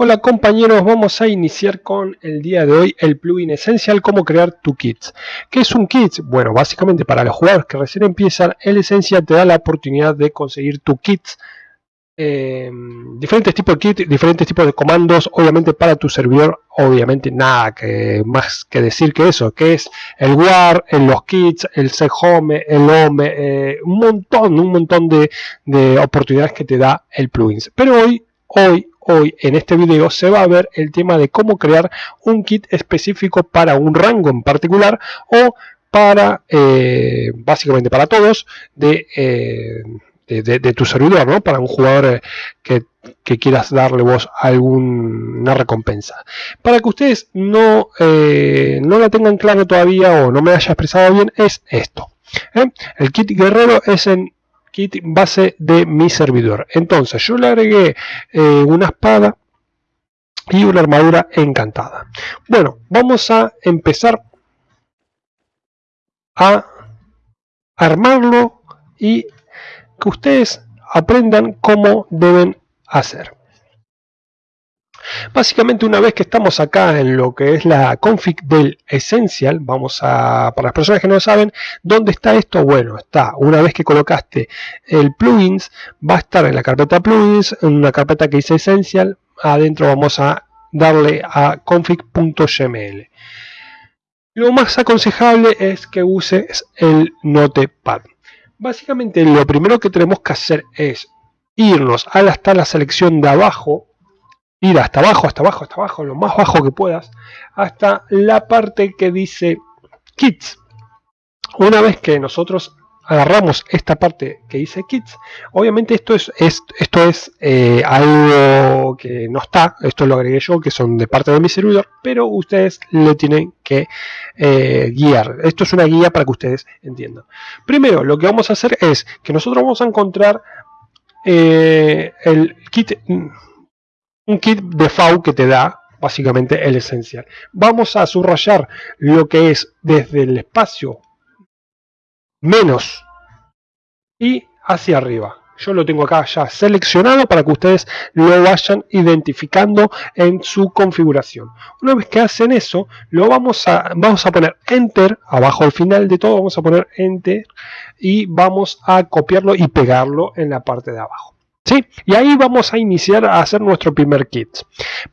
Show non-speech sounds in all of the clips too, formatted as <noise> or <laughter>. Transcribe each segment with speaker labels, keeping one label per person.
Speaker 1: Hola compañeros, vamos a iniciar con el día de hoy el plugin esencial cómo crear tu kit. ¿Qué es un kit? Bueno, básicamente para los jugadores que recién empiezan, el esencial te da la oportunidad de conseguir tu kit. Eh, diferentes tipos de kit, diferentes tipos de comandos, obviamente para tu servidor, obviamente nada que más que decir que eso, que es el war, en los kits, el home, el home, eh, un montón, un montón de, de oportunidades que te da el plugin. Pero hoy, hoy, hoy en este video se va a ver el tema de cómo crear un kit específico para un rango en particular o para, eh, básicamente para todos, eh, de, de, tu servidor, ¿no? Para un jugador eh, que, que, quieras darle vos alguna recompensa. Para que ustedes no, no la tengan claro todavía o no me haya expresado bien, es esto. El kit guerrero es en base de mi servidor. Entonces yo le agregué eh, una espada y una armadura encantada. Bueno, vamos a empezar a armarlo y que ustedes aprendan cómo deben hacer. Básicamente una vez que estamos acá en lo que es la config del Essential, vamos a, para las personas que no saben, ¿dónde está esto? Bueno, está, una vez que colocaste el plugins, va a estar en la carpeta plugins, en una carpeta que dice Essential, adentro vamos a darle a config.yml. Lo más aconsejable es que uses el Notepad. Básicamente lo primero que tenemos que hacer es irnos hasta la selección de abajo ir hasta abajo, hasta abajo, hasta abajo, lo más bajo que puedas, hasta la parte que dice Kits. Una vez que nosotros agarramos esta parte que dice Kits, obviamente esto es, esto es eh, algo que no está, esto lo agregué yo, que son de parte de mi servidor, pero ustedes le tienen que eh, guiar. Esto es una guía para que ustedes entiendan. Primero, lo que vamos a hacer es que nosotros vamos a encontrar eh, el kit un kit de FAU que te da básicamente el esencial. Vamos a subrayar lo que es desde el espacio menos y hacia arriba. Yo lo tengo acá ya seleccionado para que ustedes lo vayan identificando en su configuración. Una vez que hacen eso, lo vamos a, vamos a poner Enter, abajo al final de todo vamos a poner Enter y vamos a copiarlo y pegarlo en la parte de abajo. Y ahí vamos a iniciar a hacer nuestro primer kit.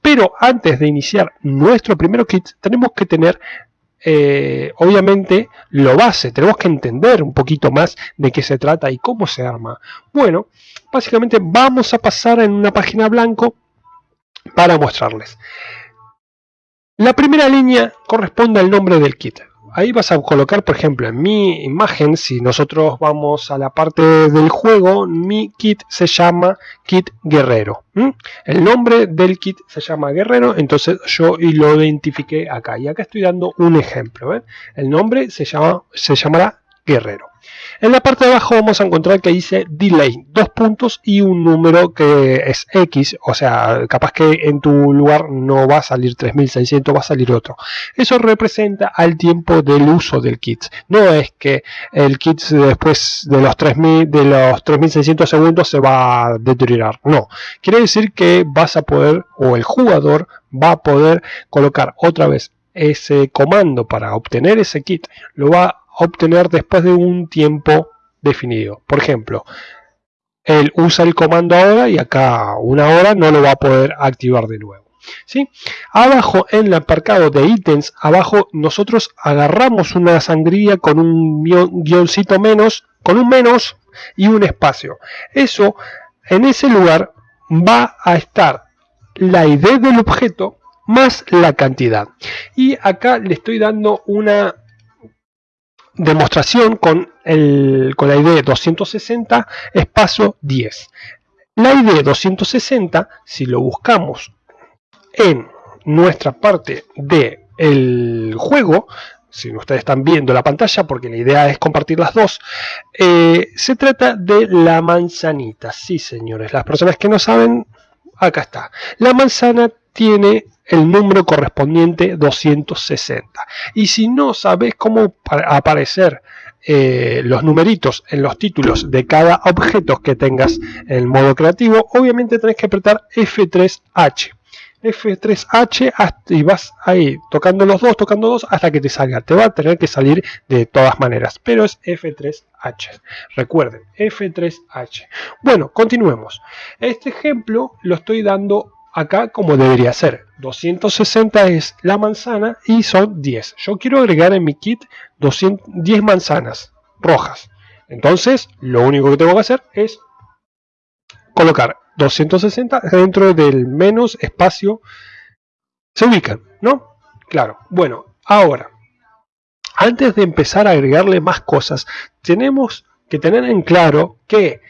Speaker 1: Pero antes de iniciar nuestro primer kit, tenemos que tener eh, obviamente lo base, tenemos que entender un poquito más de qué se trata y cómo se arma. Bueno, básicamente vamos a pasar en una página blanco para mostrarles. La primera línea corresponde al nombre del kit ahí vas a colocar, por ejemplo, en mi imagen, si nosotros vamos a la parte del juego, mi kit se llama kit guerrero. El nombre del kit se llama guerrero, entonces yo lo identifiqué acá. Y acá estoy dando un ejemplo. El nombre se, llama, se llamará guerrero. En la parte de abajo vamos a encontrar que dice delay, dos puntos y un número que es X, o sea, capaz que en tu lugar no va a salir 3600, va a salir otro. Eso representa al tiempo del uso del kit. No es que el kit después de los 3000, de los 3600 segundos se va a deteriorar. No, quiere decir que vas a poder, o el jugador va a poder colocar otra vez ese comando para obtener ese kit. Lo va obtener después de un tiempo definido. Por ejemplo, él usa el comando ahora y acá una hora no lo va a poder activar de nuevo. ¿sí? Abajo en el aparcado de ítems, abajo nosotros agarramos una sangría con un guioncito menos, con un menos y un espacio. Eso, en ese lugar va a estar la ID del objeto más la cantidad. Y acá le estoy dando una demostración con, el, con la ID 260 espacio 10. La ID 260, si lo buscamos en nuestra parte del el juego, si ustedes están viendo la pantalla, porque la idea es compartir las dos, eh, se trata de la manzanita. Sí, señores, las personas que no saben, acá está. La manzana tiene el número correspondiente 260. Y si no sabes cómo aparecer eh, los numeritos en los títulos de cada objeto que tengas en modo creativo, obviamente tenés que apretar F3H. F3H y vas ahí tocando los dos, tocando dos hasta que te salga. Te va a tener que salir de todas maneras, pero es F3H. Recuerden, F3H. Bueno, continuemos. Este ejemplo lo estoy dando acá como debería ser. 260 es la manzana y son 10. Yo quiero agregar en mi kit 10 manzanas rojas. Entonces, lo único que tengo que hacer es colocar 260 dentro del menos espacio. Se ubican, ¿no? Claro. Bueno, ahora, antes de empezar a agregarle más cosas, tenemos que tener en claro que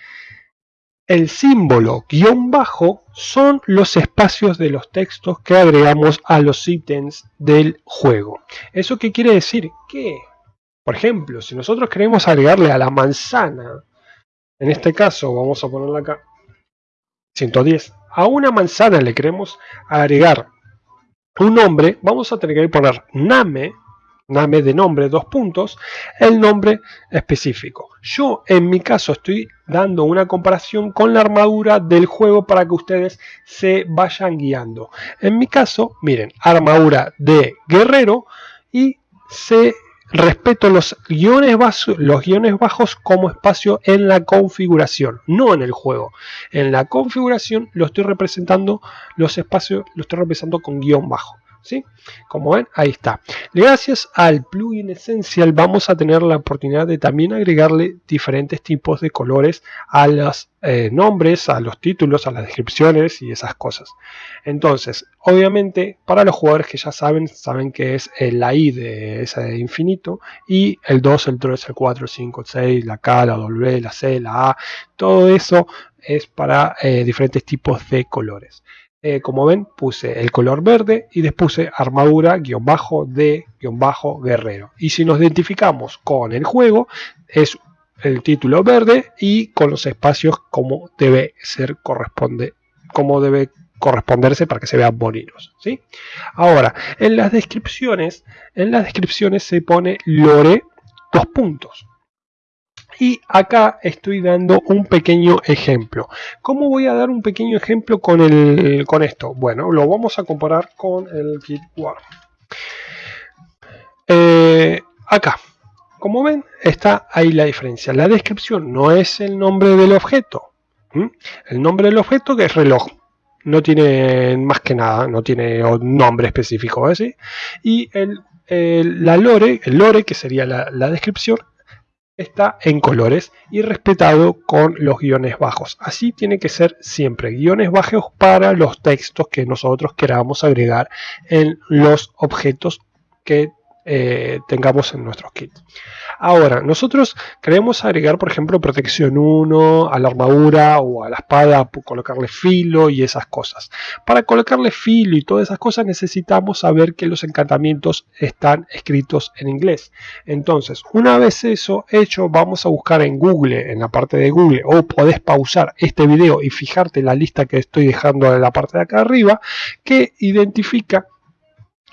Speaker 1: el símbolo guion bajo son los espacios de los textos que agregamos a los ítems del juego. ¿Eso qué quiere decir? Que, por ejemplo, si nosotros queremos agregarle a la manzana, en este caso vamos a ponerla acá, 110, a una manzana le queremos agregar un nombre, vamos a tener que poner name name de nombre, dos puntos, el nombre específico. Yo en mi caso estoy dando una comparación con la armadura del juego para que ustedes se vayan guiando. En mi caso, miren, armadura de guerrero y se respeto los guiones, los guiones bajos como espacio en la configuración, no en el juego. En la configuración lo estoy representando, los espacios lo estoy representando con guion bajo. ¿Sí? Como ven, ahí está. Gracias al plugin Essential vamos a tener la oportunidad de también agregarle diferentes tipos de colores a los eh, nombres, a los títulos, a las descripciones y esas cosas. Entonces, obviamente, para los jugadores que ya saben, saben que es la I de ese infinito y el 2, el 3, el 4, el 5, el 6, la K, la W, la C, la A, todo eso es para eh, diferentes tipos de colores. Eh, como ven, puse el color verde y después puse armadura guion bajo de guion bajo guerrero. Y si nos identificamos con el juego, es el título verde y con los espacios como debe ser corresponde, como debe corresponderse para que se vean bonitos. ¿sí? Ahora, en las descripciones, en las descripciones se pone lore dos puntos. Y acá estoy dando un pequeño ejemplo. ¿Cómo voy a dar un pequeño ejemplo con, el, con esto? Bueno, lo vamos a comparar con el Kit War. Eh, acá, como ven, está ahí la diferencia. La descripción no es el nombre del objeto. El nombre del objeto que es reloj. No tiene más que nada, no tiene nombre específico. ¿sí? Y el, la lore, el lore, que sería la, la descripción, está en colores y respetado con los guiones bajos. Así tiene que ser siempre, guiones bajos para los textos que nosotros queramos agregar en los objetos que eh, tengamos en nuestros kits. Ahora, nosotros queremos agregar, por ejemplo, protección 1 a la armadura o a la espada, colocarle filo y esas cosas. Para colocarle filo y todas esas cosas necesitamos saber que los encantamientos están escritos en inglés. Entonces, una vez eso hecho, vamos a buscar en Google, en la parte de Google, o podés pausar este video y fijarte la lista que estoy dejando en la parte de acá arriba, que identifica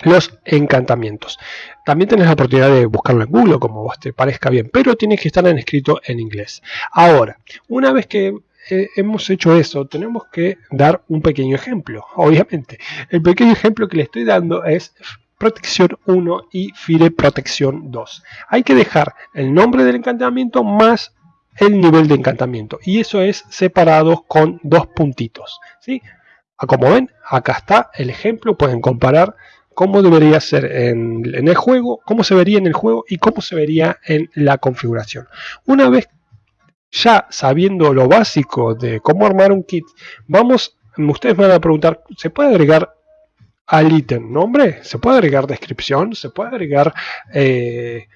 Speaker 1: los encantamientos. También tienes la oportunidad de buscarlo en Google como vos te parezca bien, pero tienes que estar en escrito en inglés. Ahora, una vez que eh, hemos hecho eso, tenemos que dar un pequeño ejemplo, <laughs> obviamente. El pequeño ejemplo que le estoy dando es protección 1 y Fire protección 2. Hay que dejar el nombre del encantamiento más el nivel de encantamiento y eso es separado con dos puntitos. ¿sí? Como ven, acá está el ejemplo, pueden comparar cómo debería ser en, el juego, cómo se vería en el juego y cómo se vería en la configuración. Una vez ya sabiendo lo básico de cómo armar un kit, vamos, ustedes van a preguntar, ¿se puede agregar al ítem nombre? ¿Se puede agregar descripción? ¿Se puede agregar eh,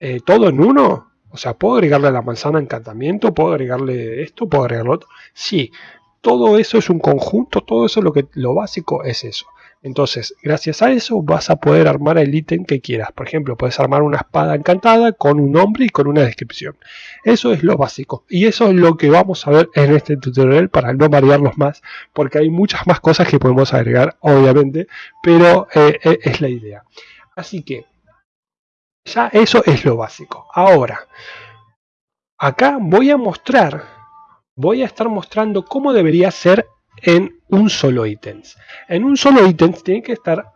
Speaker 1: eh, todo en uno? O sea, ¿puedo agregarle a la manzana encantamiento? ¿Puedo agregarle esto? ¿Puedo agregarlo otro? Sí, todo eso es un conjunto, todo eso lo que lo básico es eso. Entonces, gracias a eso vas a poder armar el ítem que quieras. Por ejemplo, puedes armar una espada encantada con un nombre y con una descripción. Eso es lo básico. Y eso es lo que vamos a ver en este tutorial para no marearlos más. Porque hay muchas más cosas que podemos agregar, obviamente. Pero eh, eh, es la idea. Así que, ya eso es lo básico. Ahora, acá voy a mostrar, voy a estar mostrando cómo debería ser en un solo ítem. En un solo ítem tiene que estar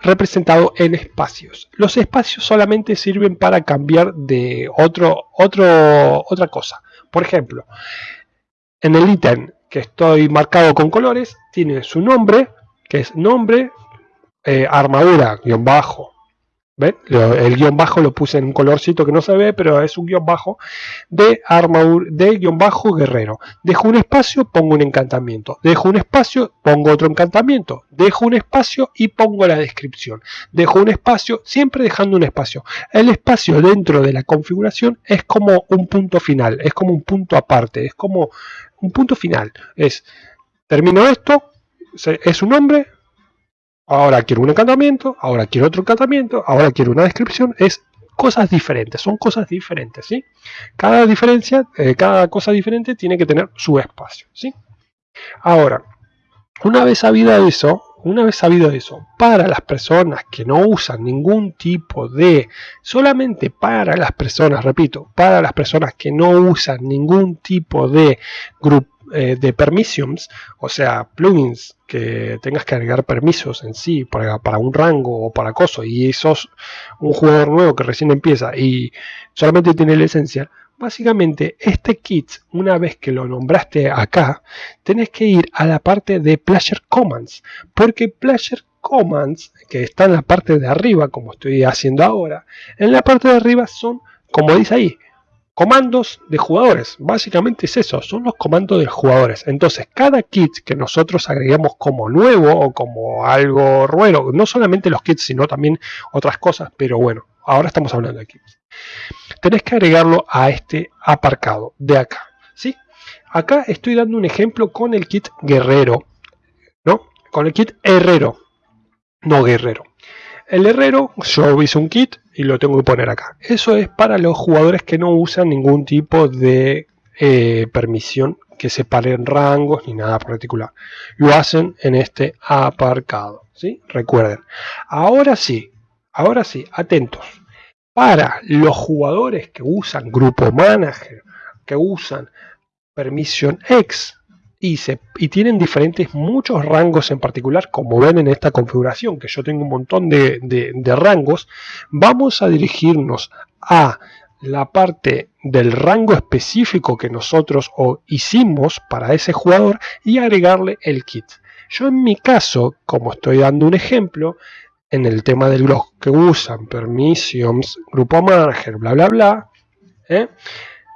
Speaker 1: representado en espacios. Los espacios solamente sirven para cambiar de otro, otro, otra cosa. Por ejemplo, en el ítem que estoy marcado con colores, tiene su nombre, que es nombre, eh, armadura, guion bajo, el guion bajo lo puse en un colorcito que no se ve, pero es un guion bajo de armadura, de guion bajo guerrero. Dejo un espacio, pongo un encantamiento. Dejo un espacio, pongo otro encantamiento. Dejo un espacio y pongo la descripción. Dejo un espacio, siempre dejando un espacio. El espacio dentro de la configuración es como un punto final, es como un punto aparte, es como un punto final. Es, termino esto, es un nombre, ahora quiero un encantamiento, ahora quiero otro encantamiento, ahora quiero una descripción, es cosas diferentes, son cosas diferentes, ¿sí? Cada diferencia, eh, cada cosa diferente tiene que tener su espacio, ¿sí? Ahora, una vez sabido eso, una vez sabido eso, para las personas que no usan ningún tipo de, solamente para las personas, repito, para las personas que no usan ningún tipo de grupo eh, de permissions, o sea, plugins que tengas que agregar permisos en sí para, para un rango o para cosas y sos un jugador nuevo que recién empieza y solamente tiene la esencia, básicamente este kit, una vez que lo nombraste acá, tenés que ir a la parte de Player Commands, porque Player Commands, que está en la parte de arriba, como estoy haciendo ahora, en la parte de arriba son, como dice ahí, comandos de jugadores. Básicamente es eso, son los comandos de jugadores. Entonces, cada kit que nosotros agregamos como nuevo o como algo ruero, no solamente los kits, sino también otras cosas, pero bueno, ahora estamos hablando de kits. Tenés que agregarlo a este aparcado de acá. ¿sí? Acá estoy dando un ejemplo con el kit guerrero, ¿no? Con el kit herrero, no guerrero. El herrero, yo hice un kit y lo tengo que poner acá. Eso es para los jugadores que no usan ningún tipo de eh, permisión que separen rangos ni nada particular. Lo hacen en este aparcado. ¿sí? Recuerden. Ahora sí, ahora sí, atentos. Para los jugadores que usan Grupo Manager, que usan Permission X, y, tienen diferentes, muchos rangos en particular, como ven en esta configuración, que yo tengo un montón de, rangos, vamos a dirigirnos a la parte del rango específico que nosotros hicimos para ese jugador y agregarle el kit. Yo en mi caso, como estoy dando un ejemplo, en el tema del blog que usan permissions, grupo manager, bla bla bla, ¿eh?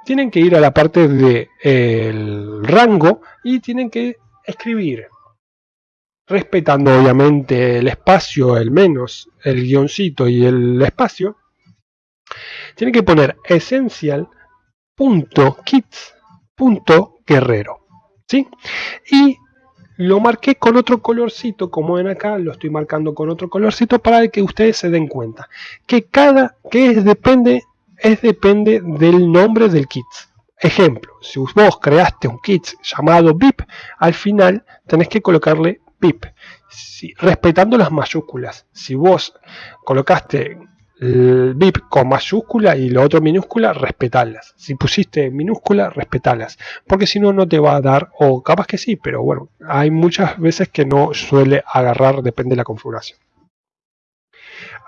Speaker 1: Tienen que ir a la parte del el rango y tienen que escribir respetando obviamente el espacio, el menos, el guioncito y el espacio, tienen que poner essential.kits.guerrero. ¿sí? Y lo marqué con otro colorcito, como ven acá, lo estoy marcando con otro colorcito para que ustedes se den cuenta. Que cada, que es, depende es depende del nombre del kit. Ejemplo, si vos creaste un kit llamado VIP, al final tenés que colocarle VIP, respetando las mayúsculas. Si vos colocaste el VIP con mayúscula y lo otro minúscula, respetalas. Si pusiste minúscula, respetalas. Porque si no, no te va a dar, o capaz que sí, pero bueno, hay muchas veces que no suele agarrar, depende de la configuración.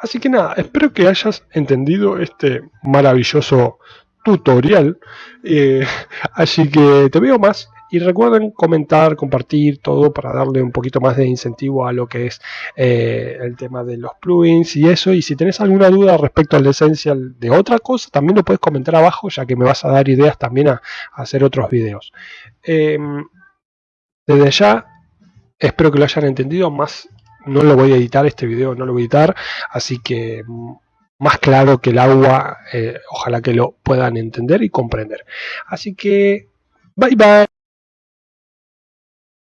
Speaker 1: Así que nada, espero que hayas entendido este maravilloso tutorial. Eh, <laughs> así que te veo más y recuerden comentar, compartir todo para darle un poquito más de incentivo a lo que es eh, el tema de los plugins y eso. Y si tenés alguna duda respecto al Essential de otra cosa, también lo puedes comentar abajo, ya que me vas a dar ideas también a, hacer otros videos. Em, desde ya, espero que lo hayan entendido más no lo voy a editar, este video no lo voy a editar, así que más claro que el agua, eh, ojalá que lo puedan entender y comprender. Así que, bye bye.